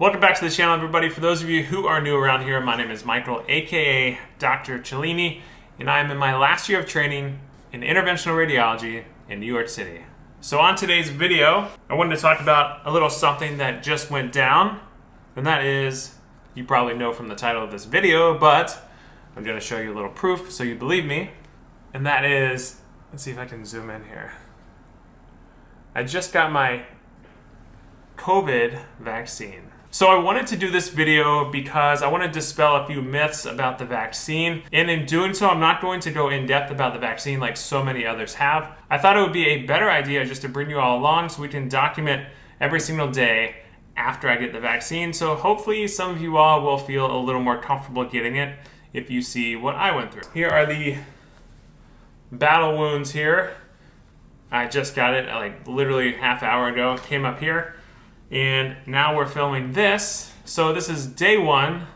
Welcome back to the channel, everybody. For those of you who are new around here, my name is Michael, aka Dr. Cellini, and I am in my last year of training in interventional radiology in New York City. So on today's video, I wanted to talk about a little something that just went down, and that is, you probably know from the title of this video, but I'm gonna show you a little proof so you believe me, and that is, let's see if I can zoom in here. I just got my COVID vaccine. So I wanted to do this video because I want to dispel a few myths about the vaccine. And in doing so, I'm not going to go in depth about the vaccine like so many others have. I thought it would be a better idea just to bring you all along so we can document every single day after I get the vaccine. So hopefully some of you all will feel a little more comfortable getting it if you see what I went through. Here are the battle wounds here. I just got it like literally half hour ago. Came up here. And now we're filming this. So this is day one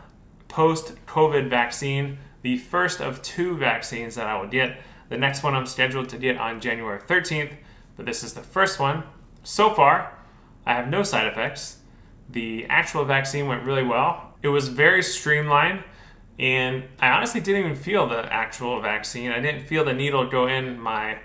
post-COVID vaccine, the first of two vaccines that I will get. The next one I'm scheduled to get on January 13th, but this is the first one. So far, I have no side effects. The actual vaccine went really well. It was very streamlined, and I honestly didn't even feel the actual vaccine. I didn't feel the needle go in my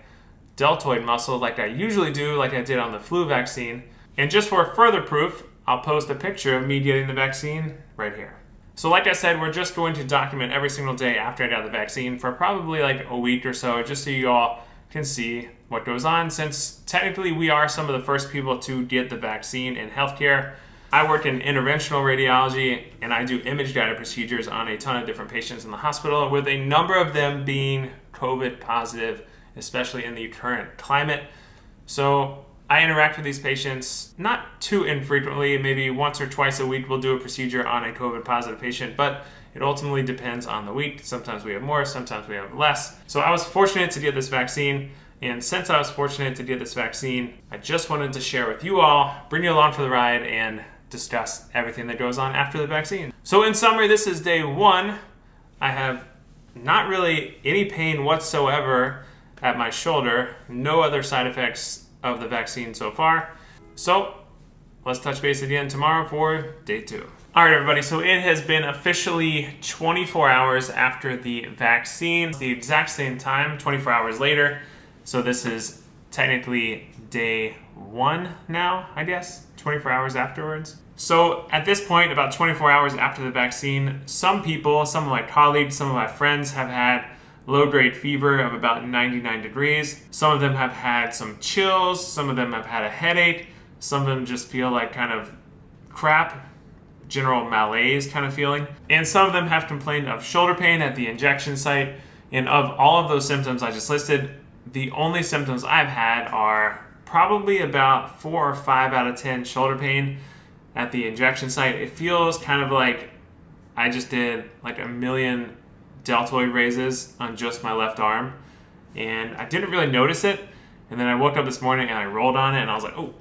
deltoid muscle like I usually do, like I did on the flu vaccine. And just for further proof, I'll post a picture of me getting the vaccine right here. So like I said, we're just going to document every single day after I got the vaccine for probably like a week or so, just so you all can see what goes on, since technically we are some of the first people to get the vaccine in healthcare. I work in interventional radiology and I do image guided procedures on a ton of different patients in the hospital, with a number of them being COVID positive, especially in the current climate. So I interact with these patients not too infrequently, maybe once or twice a week we'll do a procedure on a COVID positive patient, but it ultimately depends on the week. Sometimes we have more, sometimes we have less. So I was fortunate to get this vaccine. And since I was fortunate to get this vaccine, I just wanted to share with you all, bring you along for the ride, and discuss everything that goes on after the vaccine. So in summary, this is day one. I have not really any pain whatsoever at my shoulder, no other side effects of the vaccine so far. So let's touch base again tomorrow for day two. All right, everybody, so it has been officially 24 hours after the vaccine, the exact same time, 24 hours later. So this is technically day one now, I guess, 24 hours afterwards. So at this point, about 24 hours after the vaccine, some people, some of my colleagues, some of my friends have had low-grade fever of about 99 degrees. Some of them have had some chills, some of them have had a headache, some of them just feel like kind of crap, general malaise kind of feeling. And some of them have complained of shoulder pain at the injection site. And of all of those symptoms I just listed, the only symptoms I've had are probably about four or five out of 10 shoulder pain at the injection site. It feels kind of like I just did like a million deltoid raises on just my left arm. And I didn't really notice it. And then I woke up this morning and I rolled on it and I was like, oh,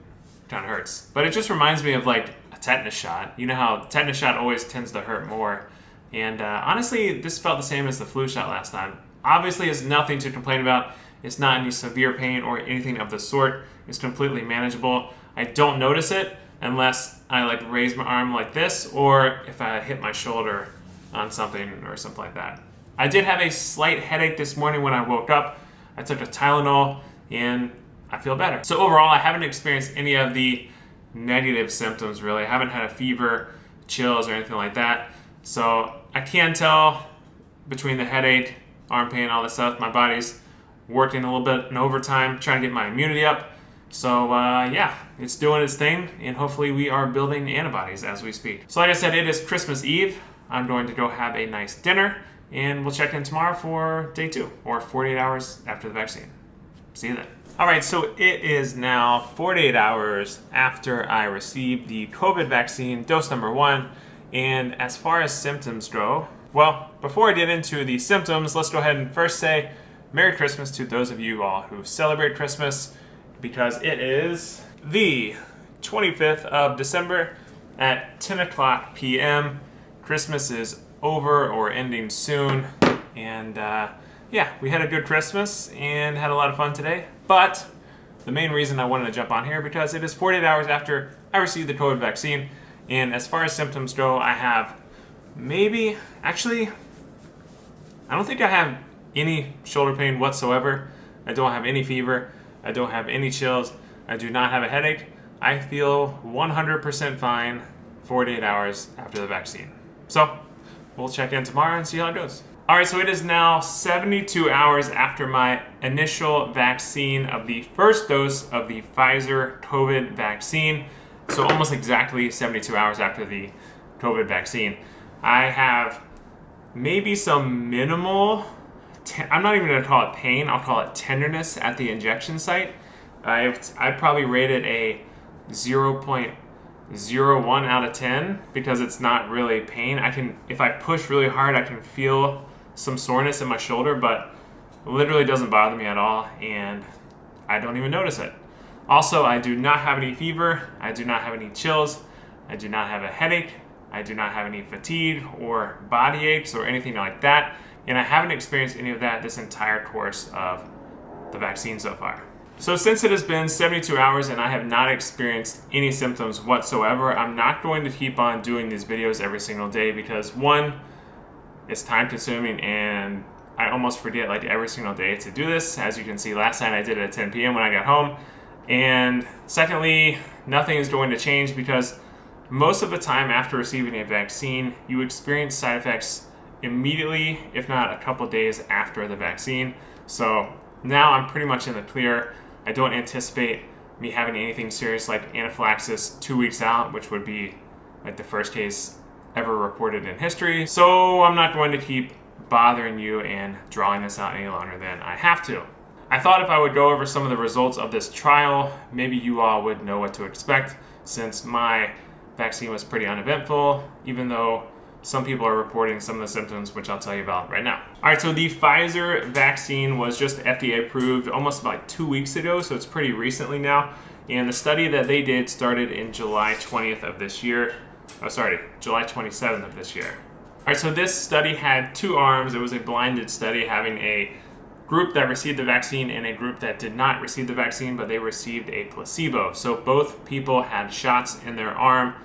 kind of hurts. But it just reminds me of like a tetanus shot. You know how tetanus shot always tends to hurt more. And uh, honestly, this felt the same as the flu shot last time. Obviously, it's nothing to complain about. It's not any severe pain or anything of the sort. It's completely manageable. I don't notice it unless I like raise my arm like this or if I hit my shoulder on something or something like that. I did have a slight headache this morning when I woke up. I took a Tylenol and I feel better. So overall, I haven't experienced any of the negative symptoms really. I haven't had a fever, chills, or anything like that. So I can tell between the headache, arm pain, all this stuff, my body's working a little bit in overtime, trying to get my immunity up. So uh, yeah, it's doing its thing, and hopefully we are building antibodies as we speak. So like I said, it is Christmas Eve. I'm going to go have a nice dinner and we'll check in tomorrow for day two or 48 hours after the vaccine. See you then. All right, so it is now 48 hours after I received the COVID vaccine, dose number one. And as far as symptoms go, well, before I get into the symptoms, let's go ahead and first say Merry Christmas to those of you all who celebrate Christmas because it is the 25th of December at 10 o'clock p.m. Christmas is over or ending soon. And uh, yeah, we had a good Christmas and had a lot of fun today. But the main reason I wanted to jump on here because it is 48 hours after I received the COVID vaccine And as far as symptoms go, I have maybe, actually, I don't think I have any shoulder pain whatsoever. I don't have any fever. I don't have any chills. I do not have a headache. I feel 100% fine 48 hours after the vaccine. So we'll check in tomorrow and see how it goes. All right, so it is now 72 hours after my initial vaccine of the first dose of the Pfizer COVID vaccine. So almost exactly 72 hours after the COVID vaccine. I have maybe some minimal, I'm not even gonna call it pain, I'll call it tenderness at the injection site. I, I probably rated a 0 zero one out of 10 because it's not really pain. I can, if I push really hard, I can feel some soreness in my shoulder, but literally doesn't bother me at all and I don't even notice it. Also, I do not have any fever. I do not have any chills. I do not have a headache. I do not have any fatigue or body aches or anything like that. And I haven't experienced any of that this entire course of the vaccine so far. So since it has been 72 hours and I have not experienced any symptoms whatsoever, I'm not going to keep on doing these videos every single day because one, it's time consuming and I almost forget like every single day to do this. As you can see, last night I did it at 10 p.m. when I got home. And secondly, nothing is going to change because most of the time after receiving a vaccine, you experience side effects immediately, if not a couple days after the vaccine. So now I'm pretty much in the clear. I don't anticipate me having anything serious like anaphylaxis two weeks out, which would be like the first case ever reported in history. So I'm not going to keep bothering you and drawing this out any longer than I have to. I thought if I would go over some of the results of this trial, maybe you all would know what to expect since my vaccine was pretty uneventful, even though some people are reporting some of the symptoms, which I'll tell you about right now. All right, so the Pfizer vaccine was just FDA approved almost about two weeks ago, so it's pretty recently now. And the study that they did started in July 20th of this year. Oh, sorry, July 27th of this year. All right, so this study had two arms. It was a blinded study having a group that received the vaccine and a group that did not receive the vaccine, but they received a placebo. So both people had shots in their arm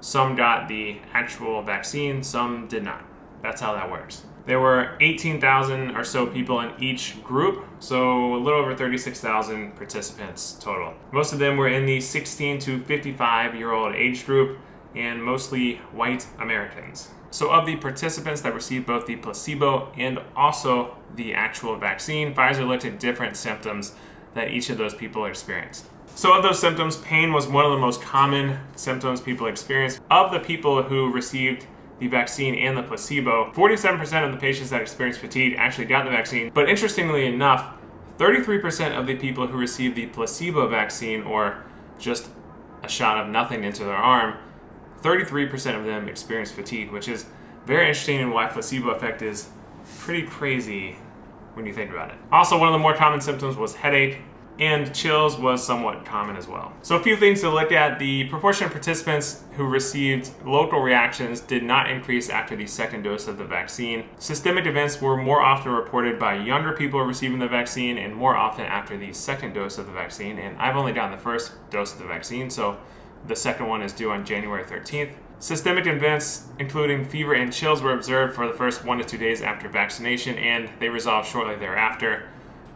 some got the actual vaccine, some did not. That's how that works. There were 18,000 or so people in each group, so a little over 36,000 participants total. Most of them were in the 16 to 55 year old age group and mostly white Americans. So of the participants that received both the placebo and also the actual vaccine, Pfizer looked at different symptoms that each of those people experienced. So of those symptoms, pain was one of the most common symptoms people experienced. Of the people who received the vaccine and the placebo, 47% of the patients that experienced fatigue actually got the vaccine. But interestingly enough, 33% of the people who received the placebo vaccine or just a shot of nothing into their arm, 33% of them experienced fatigue, which is very interesting and why placebo effect is pretty crazy when you think about it. Also, one of the more common symptoms was headache, and chills was somewhat common as well. So a few things to look at. The proportion of participants who received local reactions did not increase after the second dose of the vaccine. Systemic events were more often reported by younger people receiving the vaccine and more often after the second dose of the vaccine. And I've only gotten the first dose of the vaccine, so the second one is due on January 13th. Systemic events, including fever and chills, were observed for the first one to two days after vaccination, and they resolved shortly thereafter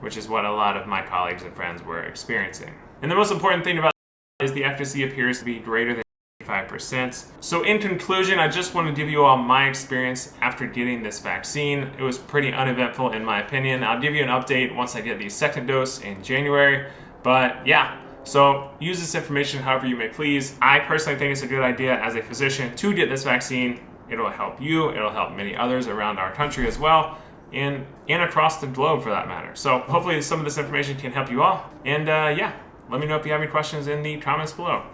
which is what a lot of my colleagues and friends were experiencing. And the most important thing about is the efficacy appears to be greater than 5%. So in conclusion, I just want to give you all my experience after getting this vaccine. It was pretty uneventful in my opinion. I'll give you an update once I get the second dose in January. But yeah, so use this information however you may please. I personally think it's a good idea as a physician to get this vaccine. It'll help you, it'll help many others around our country as well and, and across the globe for that matter. So hopefully some of this information can help you all. And uh, yeah, let me know if you have any questions in the comments below.